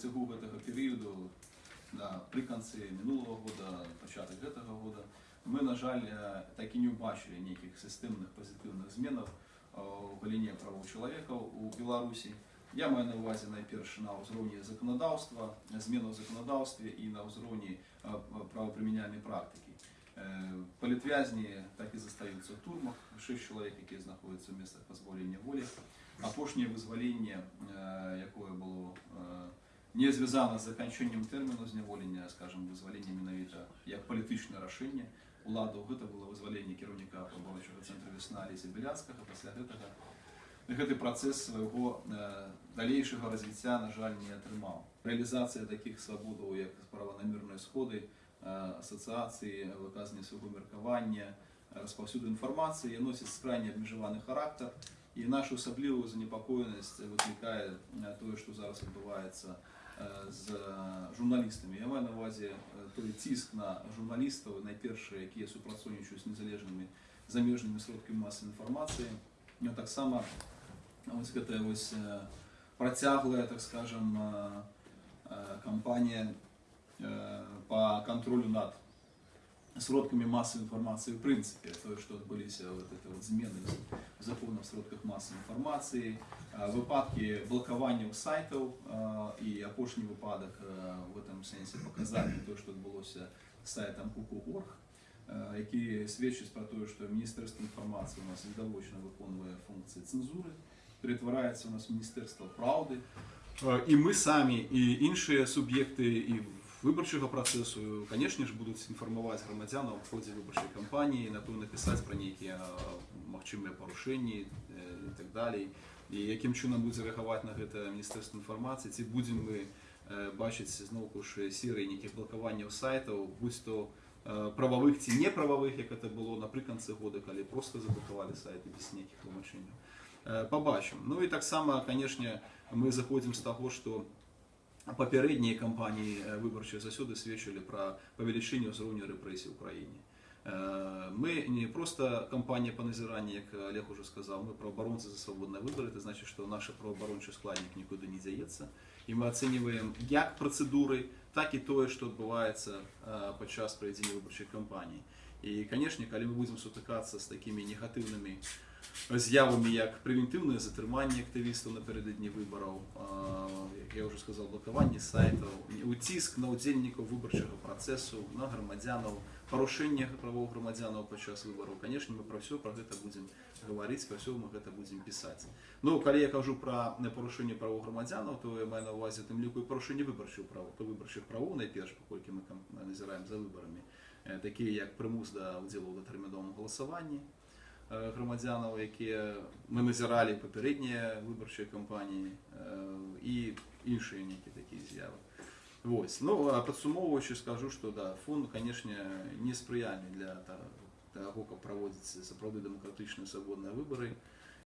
працягу гэтага перыяду напрыканцы мінулого года пачатак гэтага года мы на жаль э, так і не ўбачылі нейкіх сістэмных пазітыўных зменаў э, у галіне правоў чалавека у беларусі я маю на увазе найперш на ўзроўні заканадаўства змену ў заканадаўстве і на ўзроўні э, правапрымяняльнай практыкі Э, Палітвязні так і застаюцца ў турмах шэсць чалавек якія знаходзяцца ў месцах пазбаўлення волі апошняе вызваленне э, якое было э, не звязана з заканчэннем тэрміну зняволення скажем вызвалення менавіта як палітычнае рашэнне уладаў гэта было вызваленне кіраўніка паборачага цэнтра весна леся беляцкага пасля гэтага гэты працэс свайго э, далейшага развіцця на жаль не атрымаў рэалізацыя такіх свабодаў як праванамірныя сходы э, асацыяцыі выказання свайго меркавання распаўсюду інфармацыі носіць крайне абмежаваны характар і нашу асаблівую занепакоенасць выклікае э, тое што зараз адбываецца э, з журналістамі я маю на увазе э, той ціск на журналістаў найперш якія супрацоўнічаюць з незалежнымі замежнымі сродкамі масавай інфармацыі ну, таксама вось гэтая вось э, працяглая так скажем э, э, кампанія э, по контролю над сродками массовой информации в принципе, то, что отбылись вот это вот змены в законах в сродках массовой информации, э, выпадки блокування сайтов э, и опошний выпадок э, в этом сенсе показали то, что отбылося з сайтом Kuku.org, э, які свідчить про те, що Міністерство інформації у нас віддалочно виконує функції цензури, перетворяється у нас в Міністерство правди. Е, І ми самі, і інші суб'єкти і виборчого процесу, звісно ж, будуть інформувати громадян у ході виборчої кампанії, напевно, писати про які е, мовчимі порушення е, і так далі. І яким чином буде реагувати на це Міністерство інформації, ці будемо ми е, бачити знову ж сірі яких блокування сайтів, будь то е, правових ці неправових, як це було наприкінці года, коли просто заблокували сайти без ніяких тлумачень. Е, Побачимо. Ну і так само, звісно, ми заходимо з того, що папярэднія кампаніі э, выбарчыя засёды сведчылі пра павелічэнне ўзроўню рэпрэсій у краіне. Э, Мы не просто кампанія па назіранні, як Олег уже сказаў, мы праабаронцы за свабодныя выбары, это значит, што наш праваабарончы складнік нікуды не дзяецца. І мы ацэньваем як працэдуры, так і тое, што адбываецца э, падчас правядзення выбарчай кампаніі. І, канешне, калі мы будзем сутыкацца з такімі негатыўнымі з'явамі як прэвентыўнае затрыманне актывістаў напярэдадні выбараў, а, як я ўжо сказал, блакаванне сайтаў, уціск на ўдзельнікаў выбарчага працэсу, на грамадзянаў, парушэнне правоў грамадзянаў падчас выбараў. Канешне, мы пра ўсё пра гэта будзем гаварыць, пра ўсё мы гэта будзем пісаць. Ну, калі я кажу пра парушэнне правоў грамадзянаў, то я маю на ўвазе тым ліку і парушэнне выбарчых правоў, то выбарчых правоў найперш, паколькі мы кам- назіраем за выбарамі, э, такія як прымус да ўдзелу ў датэрміновым галасаванні, е, громадянаў, якія ми назіралі папярэднія выбарчыя кампаніі е, і іншыя нейкія такія з'явы. Вось. Ну, а падсумоўваючы скажу, што да, фон, канешне, не спрыяльны для та- таго, каб праводзіць сапраўды дэмакратычныя свабодныя выбары.